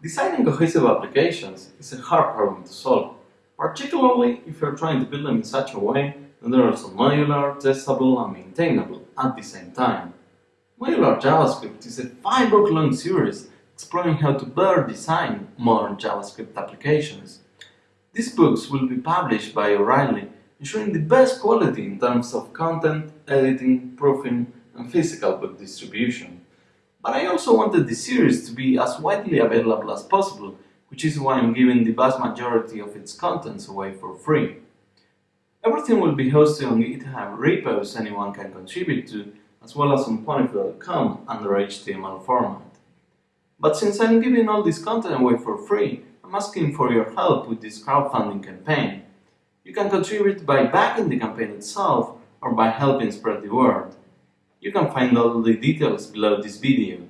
Designing cohesive applications is a hard problem to solve, particularly if you're trying to build them in such a way that they're also modular, testable, and maintainable at the same time. Modular JavaScript is a five-book long series exploring how to better design modern JavaScript applications. These books will be published by O'Reilly, ensuring the best quality in terms of content, editing, proofing, and physical book distribution. But I also wanted the series to be as widely available as possible, which is why I'm giving the vast majority of its contents away for free. Everything will be hosted on GitHub repos anyone can contribute to, as well as on Ponyfoo.com under HTML format. But since I'm giving all this content away for free, I'm asking for your help with this crowdfunding campaign. You can contribute by backing the campaign itself or by helping spread the word. You can find all the details below this video.